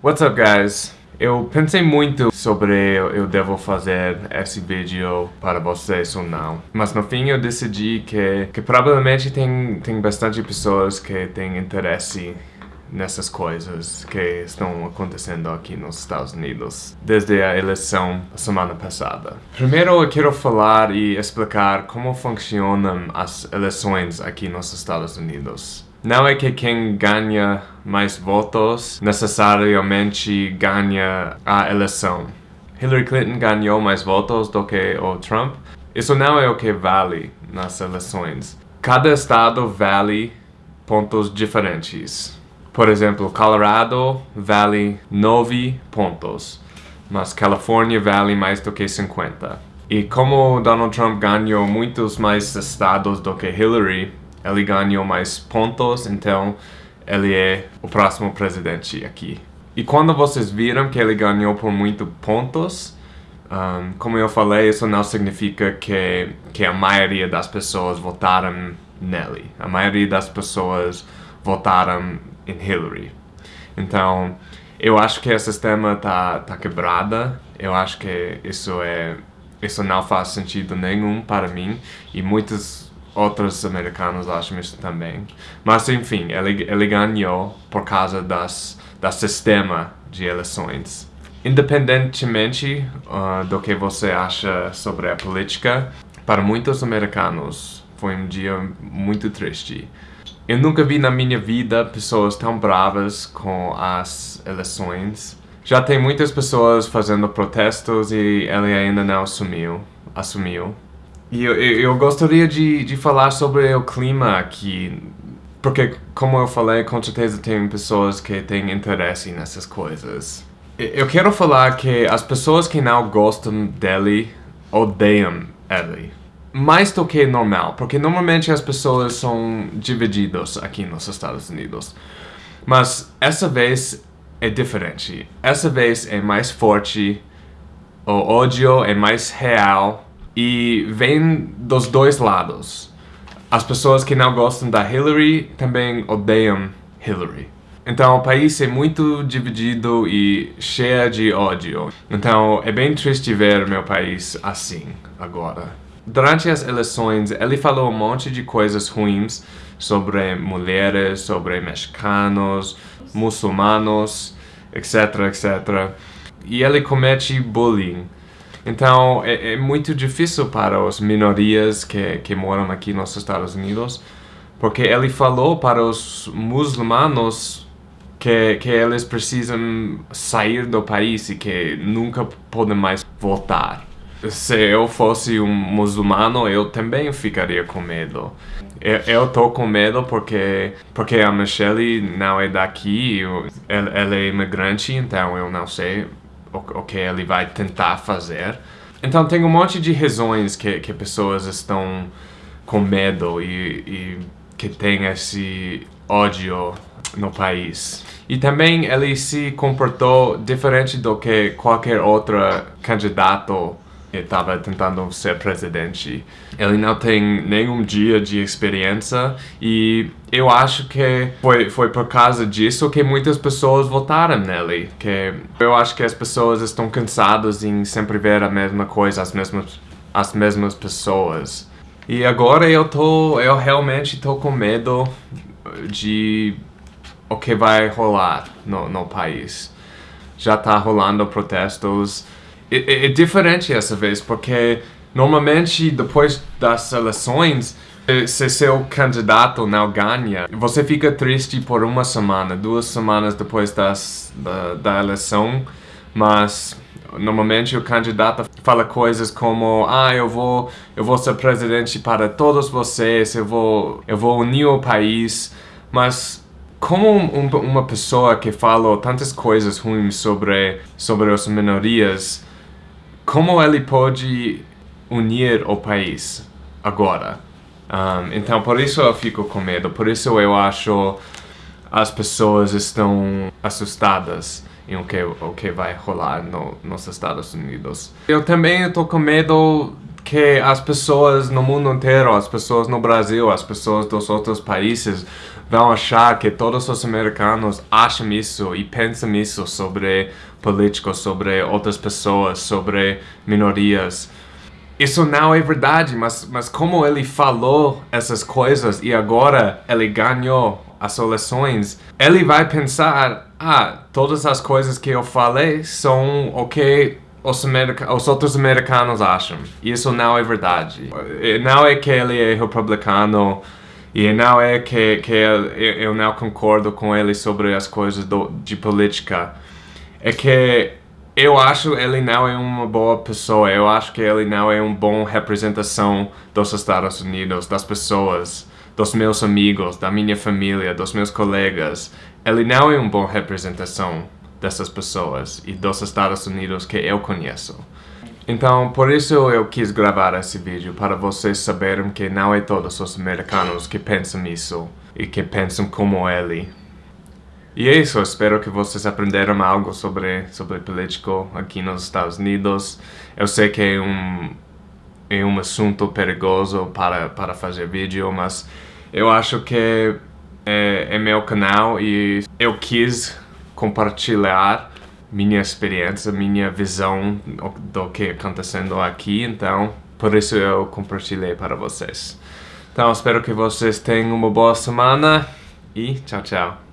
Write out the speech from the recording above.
What's up guys? Eu pensei muito sobre eu devo fazer esse vídeo para vocês ou não. Mas no fim eu decidi que, que provavelmente tem, tem bastante pessoas que têm interesse nessas coisas que estão acontecendo aqui nos Estados Unidos desde a eleição semana passada. Primeiro eu quero falar e explicar como funcionam as eleições aqui nos Estados Unidos. Não é que quem ganha mais votos necessariamente ganha a eleição. Hillary Clinton ganhou mais votos do que o Trump. Isso não é o que vale nas eleições. Cada estado vale pontos diferentes. Por exemplo, Colorado vale 9 pontos, mas Califórnia vale mais do que 50. E como Donald Trump ganhou muitos mais estados do que Hillary, ele ganhou mais pontos, então ele é o próximo presidente aqui. E quando vocês viram que ele ganhou por muito pontos, um, como eu falei, isso não significa que, que a maioria das pessoas votaram nele. A maioria das pessoas votaram em Hillary. Então, eu acho que o sistema tá, tá quebrada. Eu acho que isso é isso não faz sentido nenhum para mim e muitos outros americanos acham isso também. Mas enfim, ele, ele ganhou por causa das, do sistema de eleições. Independentemente uh, do que você acha sobre a política, para muitos americanos foi um dia muito triste. Eu nunca vi na minha vida pessoas tão bravas com as eleições. Já tem muitas pessoas fazendo protestos e ele ainda não assumiu. assumiu. E eu, eu gostaria de, de falar sobre o clima aqui, porque, como eu falei, com certeza tem pessoas que têm interesse nessas coisas. Eu quero falar que as pessoas que não gostam dele odeiam ele. Mais do que normal, porque normalmente as pessoas são divididas aqui nos Estados Unidos. Mas essa vez é diferente. Essa vez é mais forte, o ódio é mais real e vem dos dois lados. As pessoas que não gostam da Hillary também odeiam Hillary. Então o país é muito dividido e cheio de ódio. Então é bem triste ver meu país assim agora. Durante as eleições ele falou um monte de coisas ruins sobre mulheres, sobre mexicanos, muçulmanos, etc, etc. E ele comete bullying. Então, é, é, muito difícil para as minorias que, que moram aqui nos Estados Unidos, porque ele falou para os muçulmanos que, que eles precisam sair do país e que nunca podem mais voltar. Se eu fosse um muçulmano, eu também ficaria com medo. Eu, eu tô com medo porque, porque a Michelle não é daqui, ela, ela é imigrante, então eu não sei o, o que ele vai tentar fazer. Então tem um monte de razões que, que pessoas estão com medo e, e que tem esse ódio no país. E também ele se comportou diferente do que qualquer outro candidato estava tentando ser presidente. Ele não tem nenhum dia de experiência e eu acho que foi, foi por causa disso que muitas pessoas votaram nele. Que eu acho que as pessoas estão cansadas em sempre ver a mesma coisa, as mesmas, as mesmas pessoas. E agora eu tô, eu realmente tô com medo de o que vai rolar no, no país. Já tá rolando protestos é, é, diferente essa vez, porque normalmente depois das eleições, se seu candidato não ganha, você fica triste por uma semana, duas semanas depois das, da, da eleição, mas normalmente o candidato fala coisas como ah eu vou eu vou ser presidente para todos vocês eu vou eu vou unir o país. Mas como um, uma pessoa que fala tantas coisas ruins sobre sobre as minorias como ele pode unir o país agora. Um, então, por isso eu fico com medo, por isso eu acho as pessoas estão assustadas em o que, o que vai rolar no, nos Estados Unidos. Eu também estou com medo que as pessoas no mundo inteiro, as pessoas no Brasil, as pessoas dos outros países vão achar que todos os americanos acham isso e pensam isso sobre políticos, sobre outras pessoas, sobre minorias. Isso não é verdade, mas, mas como ele falou essas coisas e agora ele ganhou as eleições, ele vai pensar, ah, todas as coisas que eu falei são o que os, os, outros americanos acham. Isso não é verdade. Não é que ele é republicano e não é que, que eu não concordo com ele sobre as coisas do, de política. É que eu acho ele não é uma boa pessoa. Eu acho que ele não é uma boa representação dos Estados Unidos, das pessoas, dos meus amigos, da minha família, dos meus colegas. Ele não é uma boa representação dessas pessoas e dos Estados Unidos que eu conheço. Então, por isso eu quis gravar esse vídeo, para vocês saberem que não é todos os americanos que pensam isso e que pensam como ele. E é isso, espero que vocês aprenderam algo sobre, sobre político aqui nos Estados Unidos. Eu sei que é um, é um assunto perigoso para, para fazer vídeo, mas eu acho que é, é meu canal e eu quis compartilhar minha experiência, minha visão do que está acontecendo aqui, então por isso eu compartilhei para vocês. Então espero que vocês tenham uma boa semana e tchau, tchau.